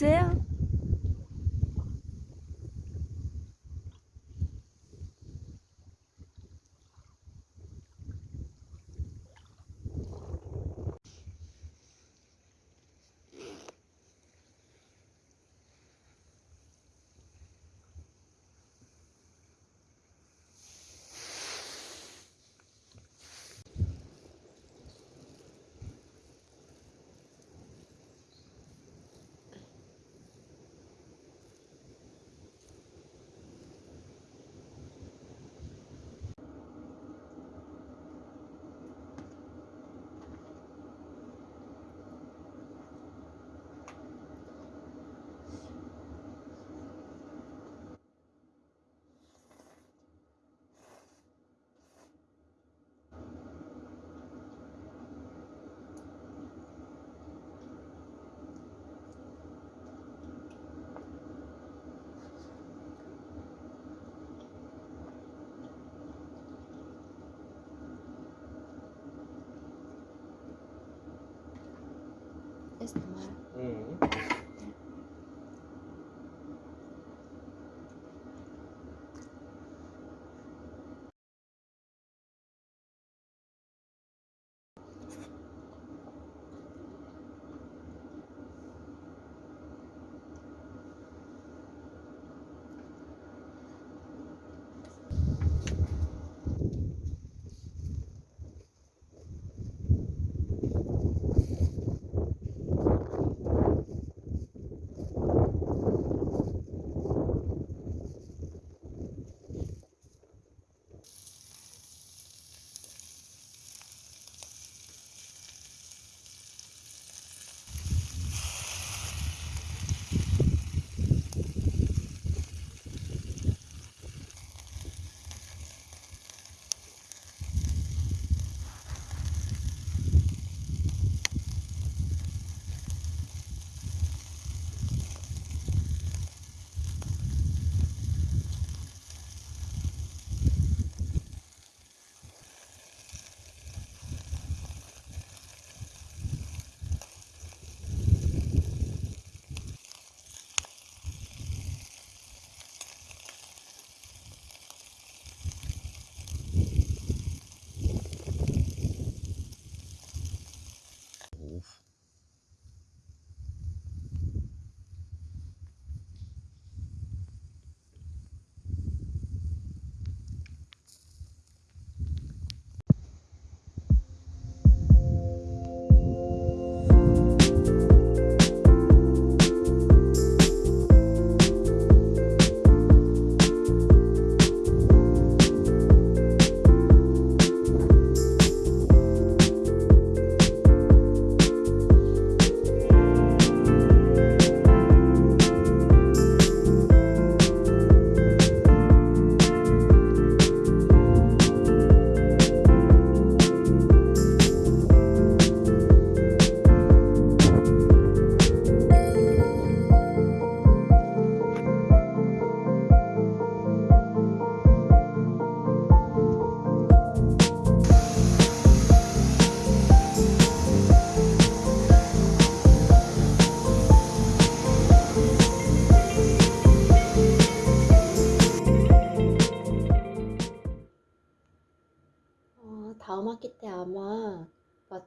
Yeah. 야? Es normal. 응. 어,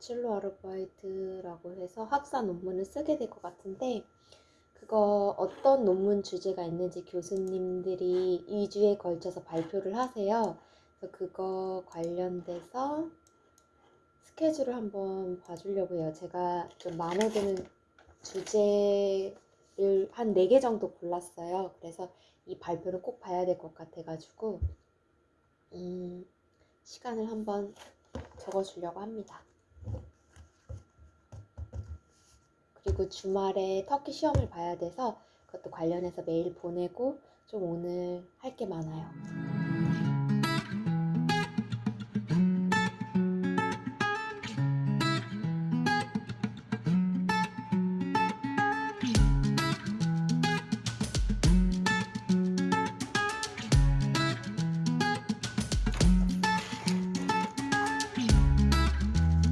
마첼로 아르바이트라고 해서 학사 논문을 쓰게 될 것 같은데 그거 어떤 논문 주제가 있는지 교수님들이 2주에 걸쳐서 발표를 하세요. 그래서 그거 관련돼서 스케줄을 한번 봐주려고 해요. 제가 좀 마음에 드는 주제를 한 4개 정도 골랐어요. 그래서 이 발표를 꼭 봐야 될 것 같아가지고 음, 시간을 한번 적어주려고 합니다. 그리고 주말에 터키 시험을 봐야 돼서 그것도 관련해서 메일 보내고 좀 오늘 할 게 많아요.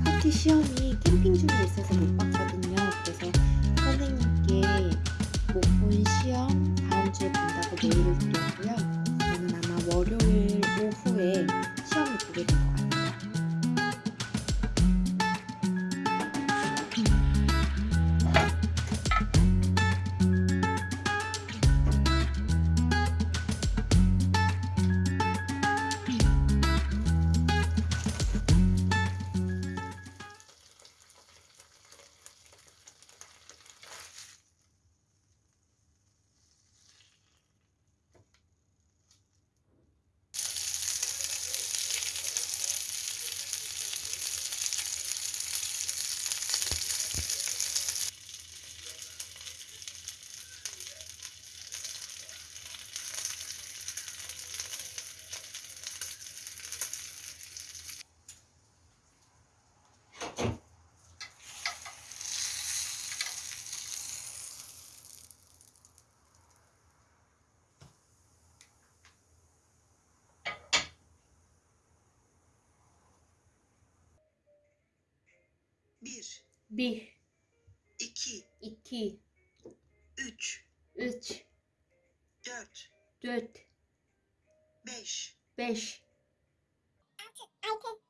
터키 시험이 캠핑 중에 있어서 못 봤거든요. 시험 다음 주에 본다고 메일을 드렸고요. 저는 아마 월요일 오후에 시험을 보게 될것 같아요. Bir, iki, iki, üç, üç, dört, dört, beş, beş, altı, altı.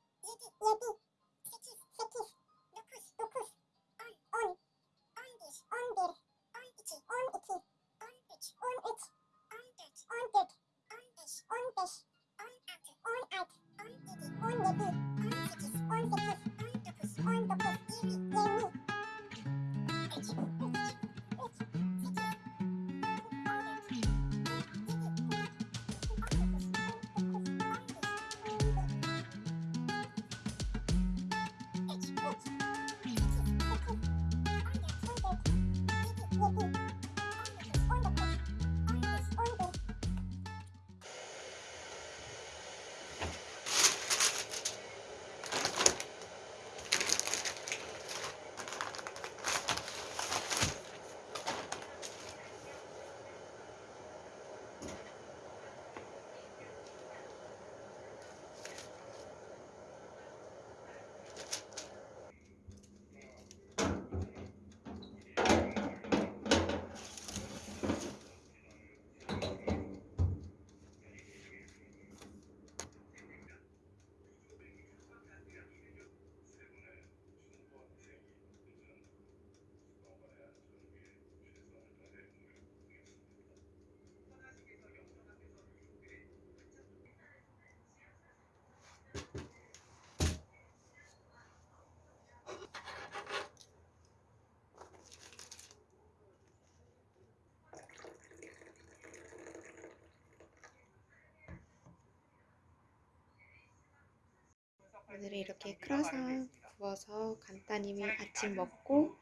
오늘은 이렇게 크라상 구워서 간단히 아침 먹고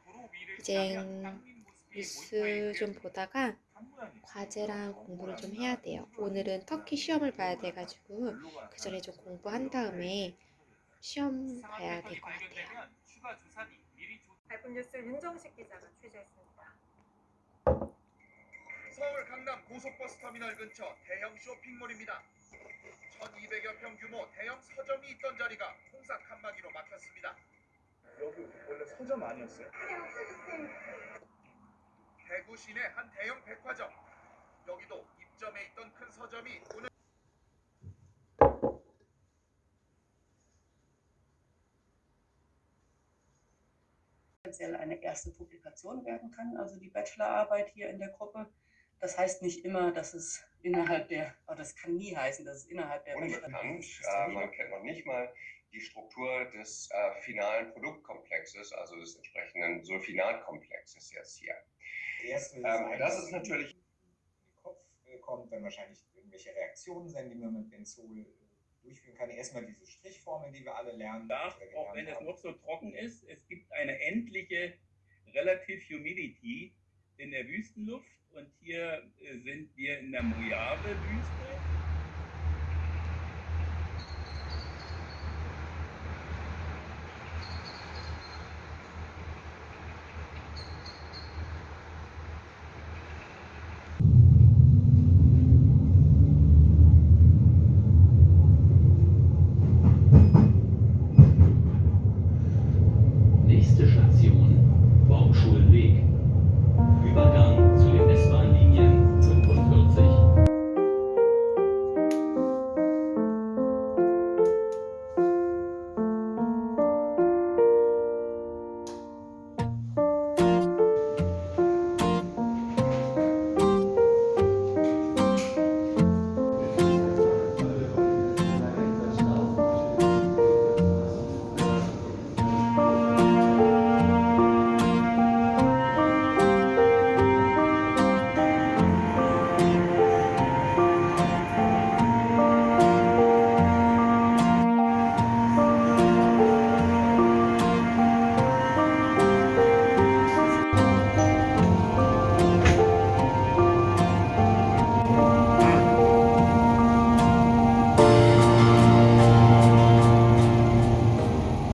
이제 뉴스 좀 보다가 과제랑 공부를 좀 해야 돼요. 오늘은 터키 시험을 봐야 돼가지고 그 전에 좀 공부한 다음에 시험 봐야 될 것 같아요. 발품 뉴스 윤정식 기자가 취재했습니다. 서울 강남 고속버스 터미널 근처 대형 쇼핑몰입니다. 1200여 평 규모 대형 서점이 있던 자리가 홍사 칸막이로 막혔습니다. 여기 원래 서점 아니었어요? 대구 시내 한 대형 백화점. 여기도 입점해 있던 큰 서점이 오늘 eine erste Publikation werden kann, also die Bachelorarbeit hier in der Gruppe. Das heißt nicht immer, dass es innerhalb der, oder das kann nie heißen, dass es innerhalb der unbekannt. Äh, man kennt noch nicht mal die Struktur des äh, finalen Produktkomplexes, also des entsprechenden Sulfinatkomplexes jetzt hier. Ähm, Seite, das ist natürlich in den Kopf äh, kommt, dann wahrscheinlich irgendwelche Reaktionen sind, die man mit Benzol äh, durchführen kann. Erstmal diese Strichformeln, die wir alle lernen. darf, auch gelernt wenn es noch so trocken ist, es gibt eine endliche Relative Humidity in der Wüstenluft und hier äh, sind wir in der Mojave-Wüste.